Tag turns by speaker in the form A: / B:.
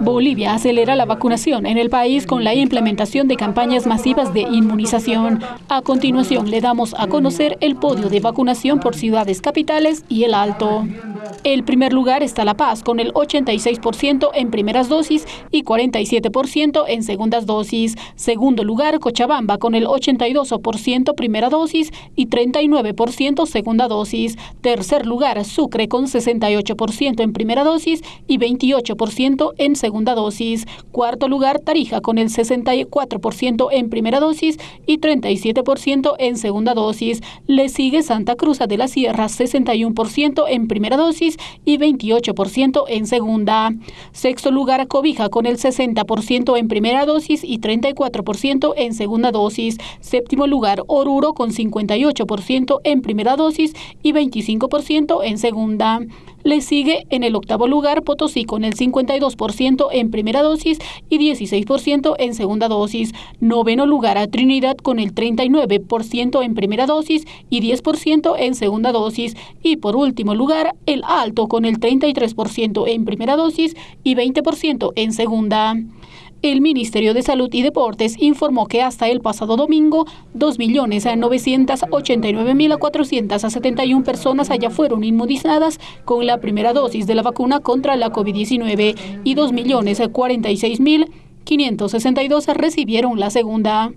A: Bolivia acelera la vacunación en el país con la implementación de campañas masivas de inmunización. A continuación le damos a conocer el podio de vacunación por ciudades capitales y el Alto. El primer lugar está La Paz con el 86% en primeras dosis y 47% en segundas dosis. Segundo lugar, Cochabamba con el 82% primera dosis y 39% segunda dosis. Tercer lugar, Sucre con 68% en primera dosis y 28% en segunda dosis. Cuarto lugar, Tarija con el 64% en primera dosis y 37% en segunda dosis. Le sigue Santa Cruz de la Sierra, 61% en primera dosis y 28% en segunda. Sexto lugar, Cobija con el 60% en primera dosis y 34% en segunda dosis. Séptimo lugar, Oruro con 58% en primera dosis y 25% en segunda. Le sigue en el octavo lugar Potosí con el 52% en primera dosis y 16% en segunda dosis. Noveno lugar a Trinidad con el 39% en primera dosis y 10% en segunda dosis. Y por último lugar, el Alto con el 33% en primera dosis y 20% en segunda. El Ministerio de Salud y Deportes informó que hasta el pasado domingo, 2.989.471 personas allá fueron inmunizadas con la primera dosis de la vacuna contra la COVID-19 y 2.046.562 recibieron la segunda.